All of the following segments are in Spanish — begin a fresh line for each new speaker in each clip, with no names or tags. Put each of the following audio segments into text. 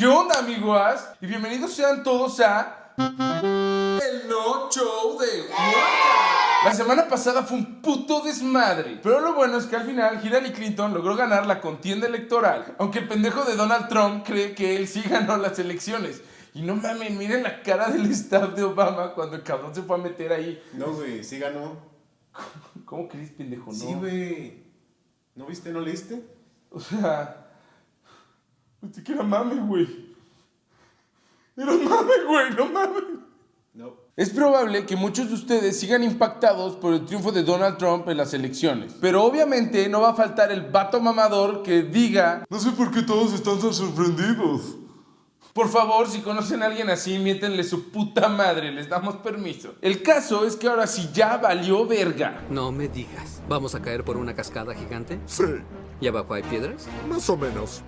¿Qué onda, amigos? Y bienvenidos sean todos a... El No Show de Juan. La semana pasada fue un puto desmadre. Pero lo bueno es que al final Hillary Clinton logró ganar la contienda electoral. Aunque el pendejo de Donald Trump cree que él sí ganó las elecciones. Y no mames, miren la cara del staff de Obama cuando el cabrón se fue a meter ahí.
No, güey, sí ganó.
¿Cómo crees, pendejo? No.
Sí, güey. ¿No viste, no leíste?
O sea. Ni siquiera mame, güey. Era mame, güey, no mames.
No.
Es probable que muchos de ustedes sigan impactados por el triunfo de Donald Trump en las elecciones. Pero obviamente no va a faltar el vato mamador que diga: No sé por qué todos están tan sorprendidos. Por favor, si conocen a alguien así, miéntenle su puta madre, les damos permiso. El caso es que ahora sí ya valió verga.
No me digas. ¿Vamos a caer por una cascada gigante?
Sí,
¿Y abajo hay piedras?
más o menos.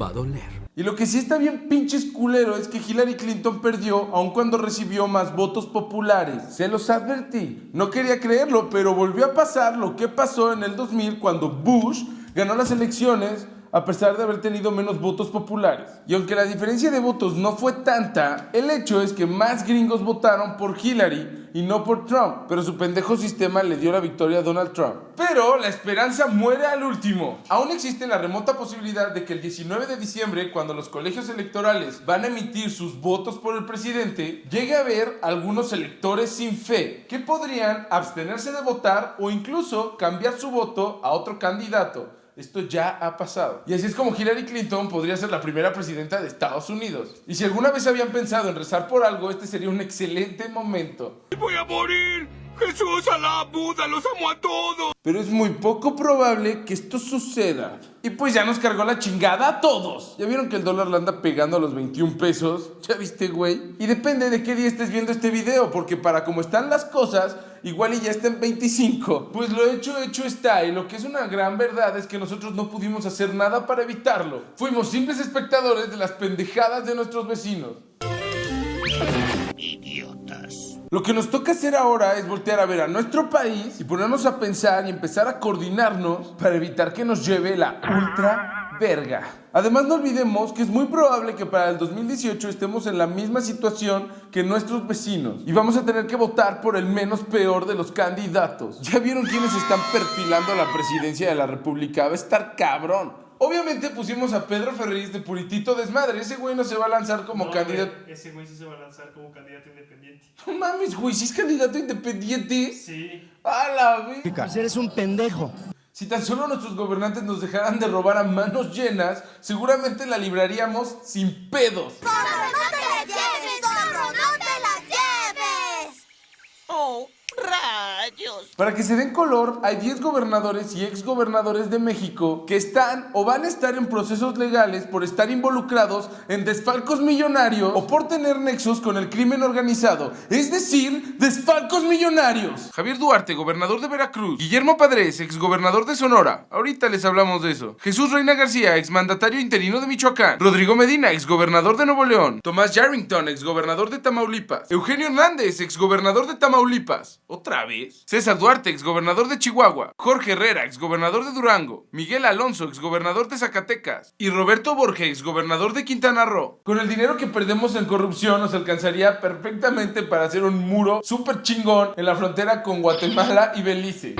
Va a doler.
Y lo que sí está bien pinches culero es que Hillary Clinton perdió aun cuando recibió más votos populares. Se los advertí. No quería creerlo, pero volvió a pasar lo que pasó en el 2000 cuando Bush ganó las elecciones a pesar de haber tenido menos votos populares. Y aunque la diferencia de votos no fue tanta, el hecho es que más gringos votaron por Hillary y no por Trump, pero su pendejo sistema le dio la victoria a Donald Trump. Pero la esperanza muere al último. Aún existe la remota posibilidad de que el 19 de diciembre, cuando los colegios electorales van a emitir sus votos por el presidente, llegue a haber algunos electores sin fe que podrían abstenerse de votar o incluso cambiar su voto a otro candidato. Esto ya ha pasado. Y así es como Hillary Clinton podría ser la primera presidenta de Estados Unidos. Y si alguna vez habían pensado en rezar por algo, este sería un excelente momento.
¡Voy a morir! ¡Jesús, Alá, Buda, los amo a todos!
Pero es muy poco probable que esto suceda. Y pues ya nos cargó la chingada a todos. ¿Ya vieron que el dólar le anda pegando a los 21 pesos? ¿Ya viste, güey? Y depende de qué día estés viendo este video, porque para como están las cosas, igual y ya está en 25. Pues lo hecho, hecho está. Y lo que es una gran verdad es que nosotros no pudimos hacer nada para evitarlo. Fuimos simples espectadores de las pendejadas de nuestros vecinos. Lo que nos toca hacer ahora es voltear a ver a nuestro país y ponernos a pensar y empezar a coordinarnos para evitar que nos lleve la ultra verga. Además no olvidemos que es muy probable que para el 2018 estemos en la misma situación que nuestros vecinos y vamos a tener que votar por el menos peor de los candidatos. ¿Ya vieron quiénes están perfilando la presidencia de la República? Va a estar cabrón. Obviamente pusimos a Pedro Ferriz de Puritito Desmadre. Ese güey no se va a lanzar como
No,
candidato.
güey, Ese güey sí se va a lanzar como candidato independiente.
No mames, güey, si es candidato independiente.
Sí.
A la vez.
Pues eres un pendejo.
Si tan solo nuestros gobernantes nos dejaran de robar a manos llenas, seguramente la libraríamos sin pedos.
¡Zorro, no te la lleves! ¡Zorro, no te la lleves!
¡Oh,
Para que se den color, hay 10 gobernadores y exgobernadores de México que están o van a estar en procesos legales por estar involucrados en desfalcos millonarios o por tener nexos con el crimen organizado, es decir, desfalcos millonarios. Javier Duarte, gobernador de Veracruz. Guillermo Padres, exgobernador de Sonora. Ahorita les hablamos de eso. Jesús Reina García, exmandatario interino de Michoacán. Rodrigo Medina, exgobernador de Nuevo León. Tomás Yarrington, exgobernador de Tamaulipas. Eugenio Hernández, exgobernador de Tamaulipas. ¿Otra vez? César Duarte, exgobernador de Chihuahua. Jorge Herrera, exgobernador de Durango. Miguel Alonso, exgobernador de Zacatecas. Y Roberto Borges, exgobernador de Quintana Roo. Con el dinero que perdemos en corrupción nos alcanzaría perfectamente para hacer un muro súper chingón en la frontera con Guatemala y Belice.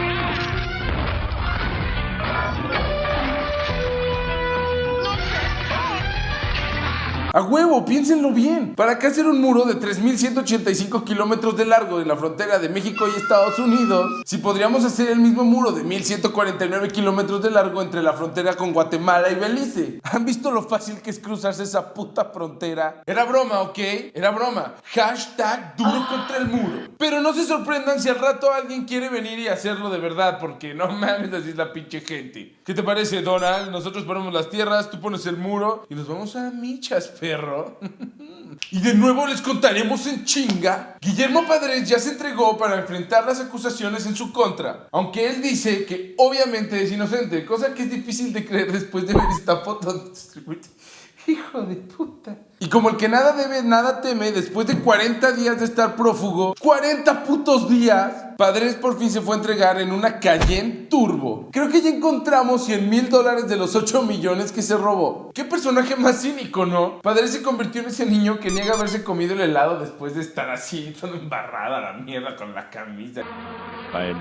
A huevo, piénsenlo bien. ¿Para qué hacer un muro de 3.185 kilómetros de largo en la frontera de México y Estados Unidos? Si podríamos hacer el mismo muro de 1.149 kilómetros de largo entre la frontera con Guatemala y Belice. ¿Han visto lo fácil que es cruzarse esa puta frontera? Era broma, ¿ok? Era broma. Hashtag duro contra el muro. Pero no se sorprendan si al rato alguien quiere venir y hacerlo de verdad, porque no mames, así es la pinche gente. ¿Qué te parece, Donald? Nosotros ponemos las tierras, tú pones el muro y nos vamos a michas, perro. y de nuevo les contaremos en chinga. Guillermo Padres ya se entregó para enfrentar las acusaciones en su contra, aunque él dice que obviamente es inocente, cosa que es difícil de creer después de ver esta foto. Hijo de puta. Y como el que nada debe, nada teme, después de 40 días de estar prófugo, 40 putos días, Padres por fin se fue a entregar en una Cayenne Turbo. Creo que ya encontramos 100 mil dólares de los 8 millones que se robó. ¿Qué personaje más cínico, no? Padre se convirtió en ese niño que niega haberse comido el helado después de estar así, todo embarrada la mierda con la camisa.
beim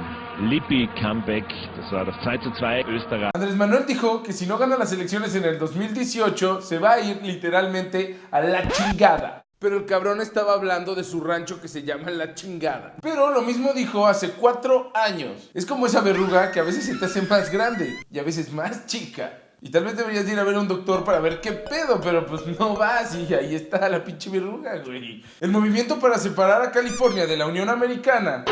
Lippi Comeback. Das war das 2 zu 2 Österreich.
Andrés Manuel dijo que si no gana las elecciones en el 2018, se va a ir literalmente a la chingada. Pero el cabrón estaba hablando de su rancho que se llama La Chingada. Pero lo mismo dijo hace cuatro años. Es como esa verruga que a veces se te hace más grande y a veces más chica. Y tal vez deberías ir a ver a un doctor para ver qué pedo, pero pues no vas y ahí está la pinche verruga, güey. El movimiento para separar a California de la Unión Americana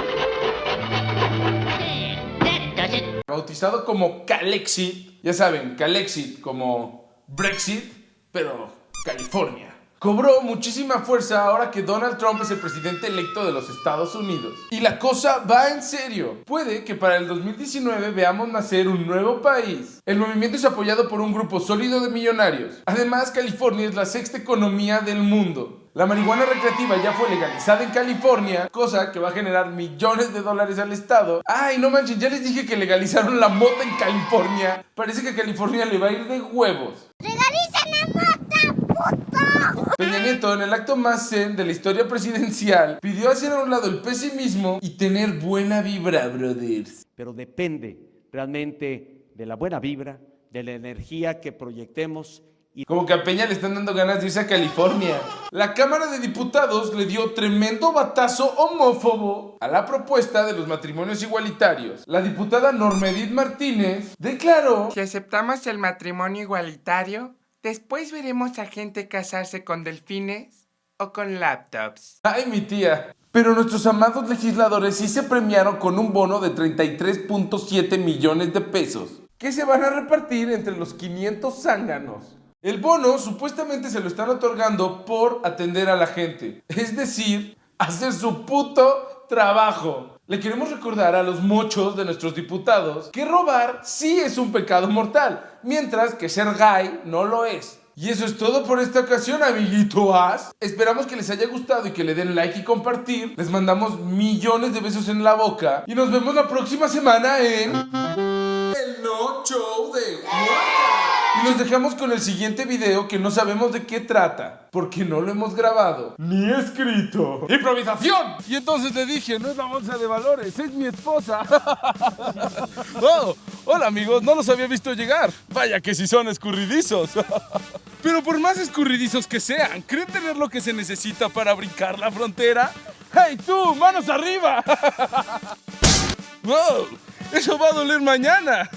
bautizado como Calexit, ya saben, Calexit como Brexit, pero California. Cobró muchísima fuerza ahora que Donald Trump es el presidente electo de los Estados Unidos. Y la cosa va en serio. Puede que para el 2019 veamos nacer un nuevo país. El movimiento es apoyado por un grupo sólido de millonarios. Además, California es la sexta economía del mundo. La marihuana recreativa ya fue legalizada en California, cosa que va a generar millones de dólares al estado. Ay, no manches, ya les dije que legalizaron la mota en California. Parece que a California le va a ir de huevos.
¡Legalicen la mota, puto!
Peña Nieto, en el acto más zen de la historia presidencial, pidió hacer a un lado el pesimismo y tener buena vibra, brothers.
pero depende realmente de la buena vibra, de la energía que proyectemos y
Como que a Peña le están dando ganas de irse a California. La Cámara de Diputados le dio tremendo batazo homófobo a la propuesta de los matrimonios igualitarios. La diputada Norma Edith Martínez declaró
Si aceptamos el matrimonio igualitario, después veremos a gente casarse con delfines o con laptops.
Ay, mi tía. Pero nuestros amados legisladores sí se premiaron con un bono de 33.7 millones de pesos, que se van a repartir entre los 500 zánganos. El bono supuestamente se lo están otorgando por atender a la gente, es decir, hacer su puto trabajo. Le queremos recordar a los mochos de nuestros diputados que robar sí es un pecado mortal, mientras que ser gay no lo es. Y eso es todo por esta ocasión, amiguitos. Esperamos que les haya gustado y que le den like y compartir. Les mandamos millones de besos en la boca. Y nos vemos la próxima semana en... El No Show de Juanca. Y nos dejamos con el siguiente video que no sabemos de qué trata. Porque no lo hemos grabado. Ni escrito. ¡Improvisación! Y entonces le dije, no es la bolsa de valores, es mi esposa. oh, hola amigos, no los había visto llegar. Vaya que si son escurridizos. Pero por más escurridizos que sean, ¿creen tener lo que se necesita para brincar la frontera? ¡Hey tú, manos arriba! ¡Wow! Eso va a doler mañana.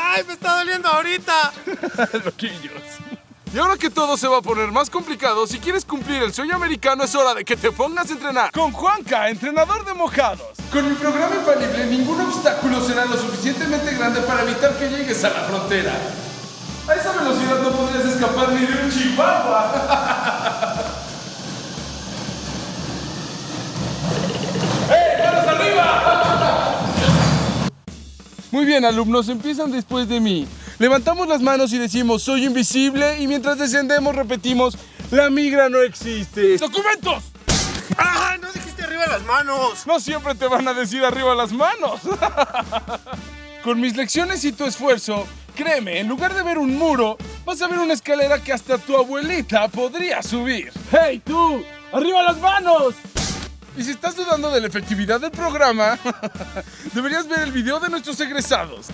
¡Ay, me está doliendo ahorita!
Loquillos. Y ahora que todo se va a poner más complicado, si quieres cumplir el sueño americano es hora de que te pongas a entrenar con Juanca, entrenador de mojados. Con mi programa infalible, ningún obstáculo será lo suficientemente grande para evitar que llegues a la frontera. A esa velocidad no podrías escapar ni de un chihuahua. Muy bien, alumnos, empiezan después de mí. Levantamos las manos y decimos, soy invisible, y mientras descendemos repetimos, la migra no existe. ¡Documentos!
¡Ay, no dijiste arriba las manos!
No siempre te van a decir arriba las manos. Con mis lecciones y tu esfuerzo, créeme, en lugar de ver un muro, vas a ver una escalera que hasta tu abuelita podría subir. ¡Hey, tú! ¡Arriba las manos! Y si estás dudando de la efectividad del programa, deberías ver el video de nuestros egresados.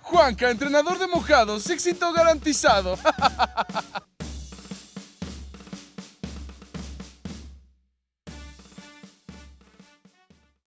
Juanca, entrenador de mojados, éxito garantizado.